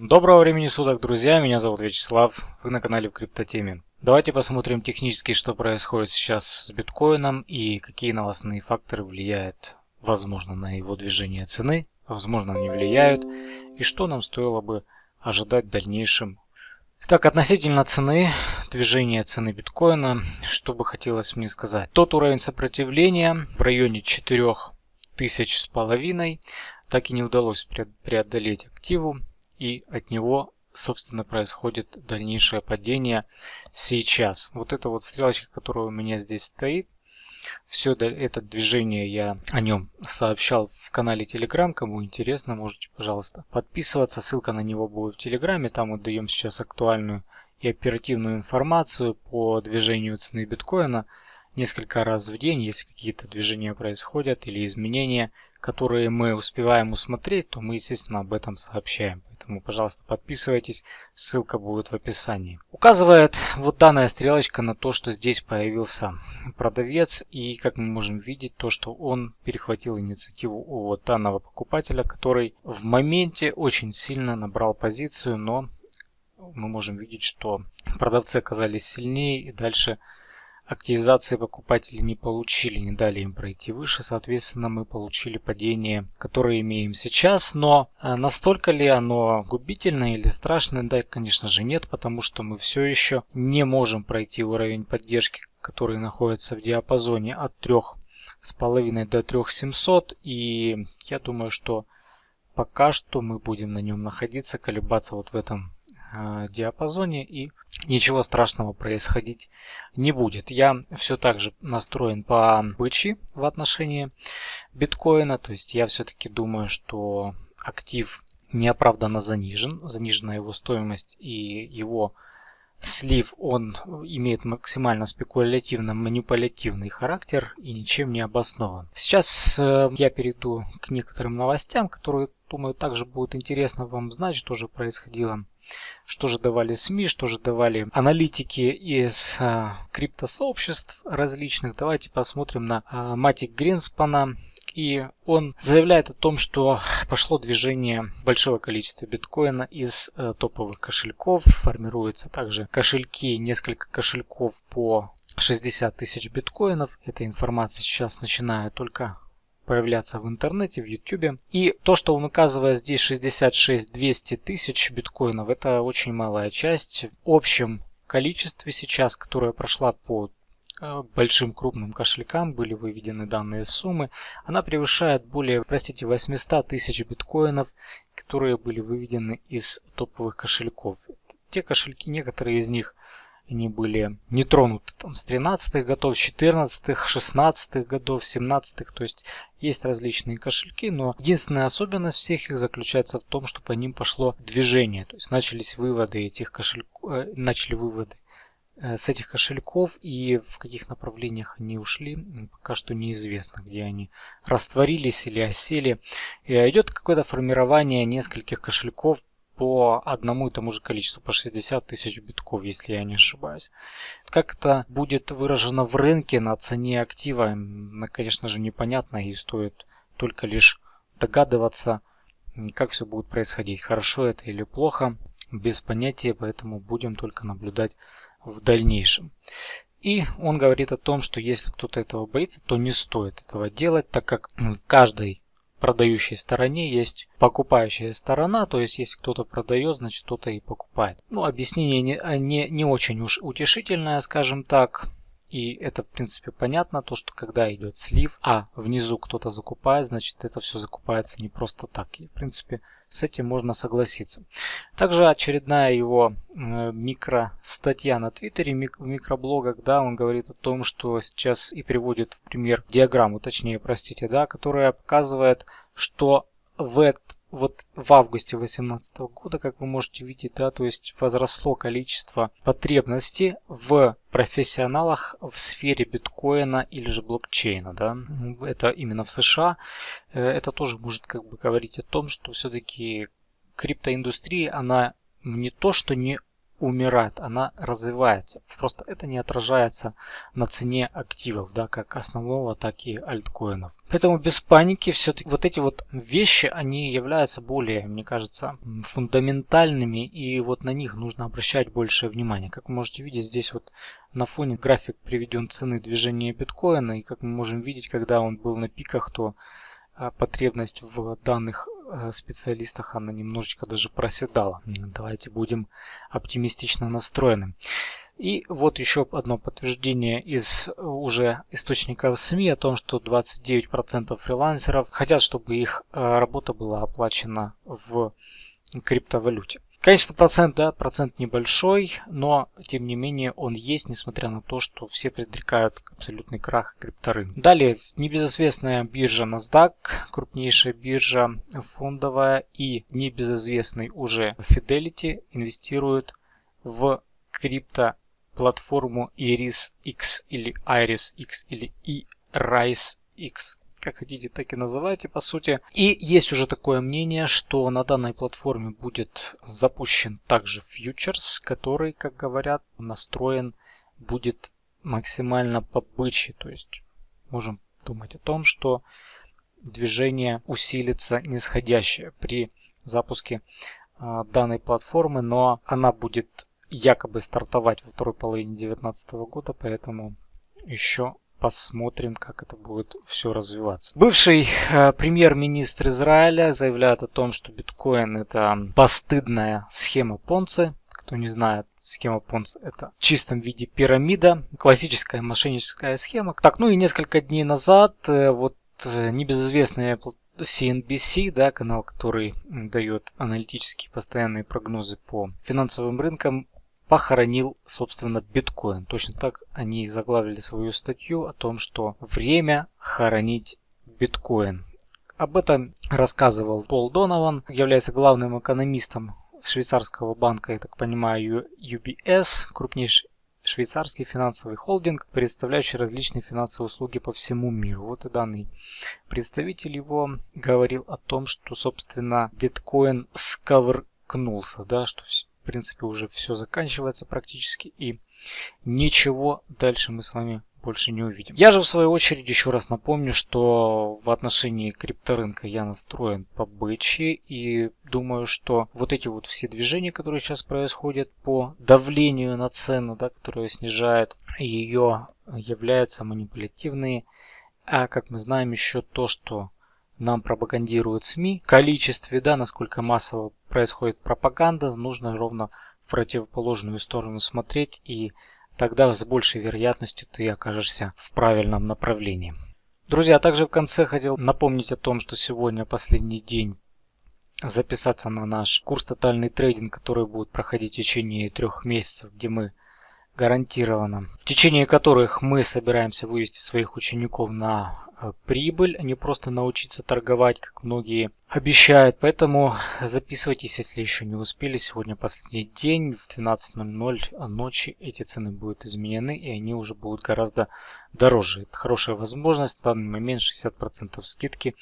Доброго времени суток, друзья! Меня зовут Вячеслав, вы на канале в Криптотеме. Давайте посмотрим технически, что происходит сейчас с биткоином и какие новостные факторы влияют, возможно, на его движение цены, возможно, не влияют, и что нам стоило бы ожидать в дальнейшем. Так, относительно цены, движения цены биткоина, что бы хотелось мне сказать. Тот уровень сопротивления в районе 4000 с половиной так и не удалось преодолеть активу и от него собственно происходит дальнейшее падение сейчас. Вот эта вот стрелочка, которая у меня здесь стоит, все это движение я о нем сообщал в канале Telegram. Кому интересно, можете, пожалуйста, подписываться. Ссылка на него будет в Телеграме. Там мы даем сейчас актуальную и оперативную информацию по движению цены биткоина несколько раз в день. Если какие-то движения происходят или изменения, которые мы успеваем усмотреть, то мы, естественно, об этом сообщаем. Поэтому, пожалуйста, подписывайтесь, ссылка будет в описании. Указывает вот данная стрелочка на то, что здесь появился продавец. И, как мы можем видеть, то, что он перехватил инициативу у вот данного покупателя, который в моменте очень сильно набрал позицию, но мы можем видеть, что продавцы оказались сильнее и дальше активизации покупатели не получили, не дали им пройти выше, соответственно мы получили падение, которое имеем сейчас, но э, настолько ли оно губительное или страшное, да, конечно же нет, потому что мы все еще не можем пройти уровень поддержки, который находится в диапазоне от 3,5 до 3700 и я думаю, что пока что мы будем на нем находиться, колебаться вот в этом э, диапазоне и ничего страшного происходить не будет. Я все так же настроен по бычьи в отношении биткоина. То есть я все-таки думаю, что актив неоправданно занижен. Занижена его стоимость и его слив, он имеет максимально спекулятивно-манипулятивный характер и ничем не обоснован. Сейчас э, я перейду к некоторым новостям, которые, думаю, также будут интересно вам знать, что же происходило что же давали СМИ, что же давали аналитики из а, криптосообществ различных. Давайте посмотрим на а, Матик Гринспана. И он заявляет о том, что пошло движение большого количества биткоина из э, топовых кошельков. Формируются также кошельки, несколько кошельков по 60 тысяч биткоинов. Эта информация сейчас начинает только появляться в интернете, в YouTube. И то, что он указывает здесь 66 200 тысяч биткоинов, это очень малая часть. В общем количестве сейчас, которая прошла по э, большим крупным кошелькам были выведены данные суммы. Она превышает более, простите, 800 тысяч биткоинов, которые были выведены из топовых кошельков. Те кошельки, некоторые из них они были не тронуты там, с 13-х годов, 14-х, 16-х годов, 17-х. То есть есть различные кошельки, но единственная особенность всех их заключается в том, что по ним пошло движение. То есть начались выводы этих кошельков, э, начали выводы э, с этих кошельков и в каких направлениях они ушли, пока что неизвестно, где они растворились или осели. И идет какое-то формирование нескольких кошельков по одному и тому же количеству, по 60 тысяч битков, если я не ошибаюсь. Как это будет выражено в рынке на цене актива, конечно же, непонятно и стоит только лишь догадываться, как все будет происходить, хорошо это или плохо, без понятия, поэтому будем только наблюдать в дальнейшем. И он говорит о том, что если кто-то этого боится, то не стоит этого делать, так как в каждой продающей стороне есть покупающая сторона, то есть если кто-то продает, значит кто-то и покупает. Ну, объяснение не, а, не, не очень уж утешительное, скажем так. И это, в принципе, понятно, то, что когда идет слив, а внизу кто-то закупает, значит это все закупается не просто так. И, в принципе, с этим можно согласиться. Также очередная его э, микростатья на Твиттере, в микроблогах, да, он говорит о том, что сейчас и приводит в пример диаграмму, точнее, простите, да, которая показывает, что в этот вот в августе 2018 года, как вы можете видеть, да, то есть возросло количество потребностей в профессионалах в сфере биткоина или же блокчейна, да, это именно в США. Э, это тоже может как бы говорить о том, что все-таки криптоиндустрия, она не то, что не умирает, она развивается. Просто это не отражается на цене активов, да, как основного, так и альткоинов. Поэтому без паники все-таки вот эти вот вещи, они являются более, мне кажется, фундаментальными, и вот на них нужно обращать большее внимание. Как вы можете видеть, здесь вот на фоне график приведен цены движения биткоина, и как мы можем видеть, когда он был на пиках, то а, потребность в данных специалистах она немножечко даже проседала. Давайте будем оптимистично настроены. И вот еще одно подтверждение из э, уже источников СМИ о том, что 29% фрилансеров хотят, чтобы их э, работа была оплачена в криптовалюте. Конечно, процент, да, процент небольшой, но тем не менее он есть, несмотря на то, что все предрекают абсолютный крах крипторынка. Далее, небезызвестная биржа NASDAQ, крупнейшая биржа фондовая и небезызвестный уже Fidelity инвестируют в крипто платформу Iris X или Iris X или iRise X как хотите, так и называйте, по сути. И есть уже такое мнение, что на данной платформе будет запущен также фьючерс, который, как говорят, настроен будет максимально по бычьи. То есть можем думать о том, что движение усилится нисходящее при запуске э, данной платформы, но она будет якобы стартовать во второй половине 2019 года, поэтому еще посмотрим, как это будет все развиваться. Бывший э, премьер-министр Израиля заявляет о том, что биткоин это постыдная схема Понци. Кто не знает, схема Понци это в чистом виде пирамида, классическая мошенническая схема. Так, ну и несколько дней назад э, вот э, небезызвестная CNBC, да, канал, который дает аналитические постоянные прогнозы по финансовым рынкам, похоронил, собственно, биткоин. Точно так они заглавили свою статью о том, что время хоронить биткоин. Об этом рассказывал Пол Донован, является главным экономистом швейцарского банка, я так понимаю, UBS, крупнейший швейцарский финансовый холдинг, представляющий различные финансовые услуги по всему миру. Вот и данный представитель его говорил о том, что, собственно, биткоин сковыркнулся, да, что принципе, уже все заканчивается практически. И ничего дальше мы с вами больше не увидим. Я же в свою очередь еще раз напомню, что в отношении крипторынка я настроен по и думаю, что вот эти вот все движения, которые сейчас происходят по давлению на цену, да, которая снижает ее, являются манипулятивные. А как мы знаем еще то, что нам пропагандируют СМИ, количестве, да, насколько массово происходит пропаганда, нужно ровно в противоположную сторону смотреть, и тогда с большей вероятностью ты окажешься в правильном направлении. Друзья, также в конце хотел напомнить о том, что сегодня последний день записаться на наш курс «Тотальный трейдинг», который будет проходить в течение трех месяцев, где мы гарантированно, в течение которых мы собираемся вывести своих учеников на прибыль, а не просто научиться торговать, как многие обещают. Поэтому записывайтесь, если еще не успели. Сегодня последний день, в 12.00 ночи эти цены будут изменены, и они уже будут гораздо дороже. Это хорошая возможность, в данный момент 60% скидки.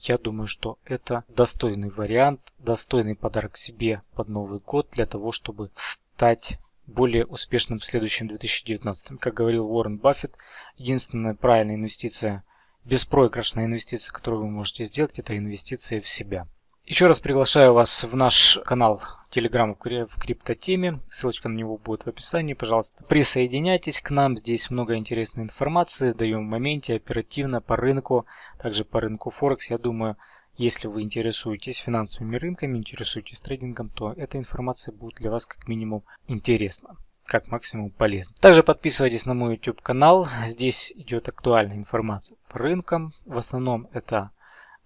Я думаю, что это достойный вариант, достойный подарок себе под Новый год для того, чтобы стать более успешным в следующем 2019. Как говорил Уоррен Баффет, единственная правильная инвестиция, беспроигрышная инвестиция, которую вы можете сделать, это инвестиция в себя. Еще раз приглашаю вас в наш канал Telegram в криптотеме. Ссылочка на него будет в описании. Пожалуйста, присоединяйтесь к нам. Здесь много интересной информации. Даем в моменте, оперативно, по рынку. Также по рынку Форекс. Я думаю, если вы интересуетесь финансовыми рынками, интересуетесь трейдингом, то эта информация будет для вас как минимум интересна как максимум полезна. Также подписывайтесь на мой YouTube канал. Здесь идет актуальная информация по рынкам. В основном это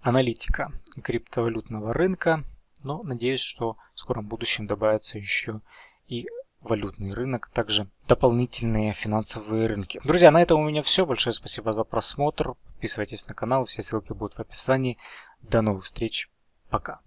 аналитика криптовалютного рынка. Но надеюсь, что в скором будущем добавится еще и валютный рынок, также дополнительные финансовые рынки. Друзья, на этом у меня все. Большое спасибо за просмотр. Подписывайтесь на канал, все ссылки будут в описании. До новых встреч. Пока.